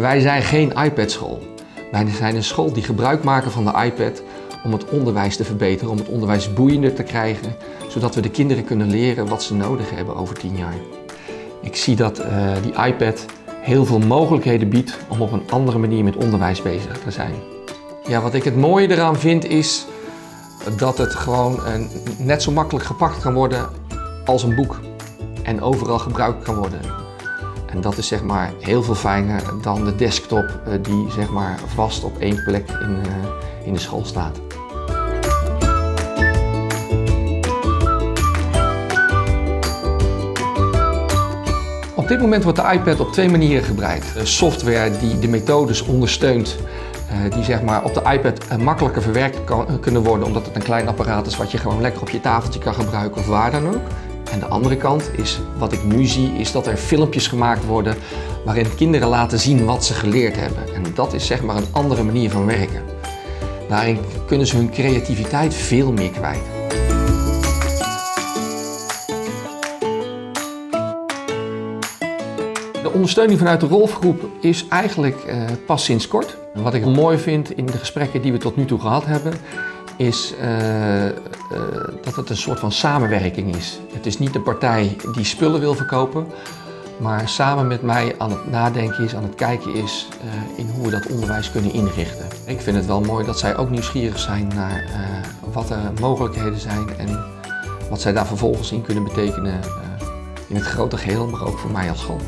Wij zijn geen iPad-school. Wij zijn een school die gebruik maken van de iPad om het onderwijs te verbeteren, om het onderwijs boeiender te krijgen, zodat we de kinderen kunnen leren wat ze nodig hebben over tien jaar. Ik zie dat uh, die iPad heel veel mogelijkheden biedt om op een andere manier met onderwijs bezig te zijn. Ja, wat ik het mooie eraan vind is dat het gewoon net zo makkelijk gepakt kan worden als een boek en overal gebruikt kan worden. En dat is zeg maar heel veel fijner dan de desktop uh, die zeg maar vast op één plek in, in de school staat. Op dit moment wordt de iPad op twee manieren gebruikt. Software die de methodes ondersteunt, die zeg maar op de iPad makkelijker verwerkt kan, kunnen worden omdat het een klein apparaat is wat je gewoon lekker op je tafeltje kan gebruiken of waar dan ook. En de andere kant is, wat ik nu zie, is dat er filmpjes gemaakt worden waarin kinderen laten zien wat ze geleerd hebben. En dat is zeg maar een andere manier van werken. Daarin kunnen ze hun creativiteit veel meer kwijt. De ondersteuning vanuit de Rolfgroep is eigenlijk uh, pas sinds kort. Wat ik mooi vind in de gesprekken die we tot nu toe gehad hebben, is uh, uh, dat het een soort van samenwerking is. Het is niet de partij die spullen wil verkopen, maar samen met mij aan het nadenken is, aan het kijken is in hoe we dat onderwijs kunnen inrichten. Ik vind het wel mooi dat zij ook nieuwsgierig zijn naar wat er mogelijkheden zijn en wat zij daar vervolgens in kunnen betekenen in het grote geheel, maar ook voor mij als school.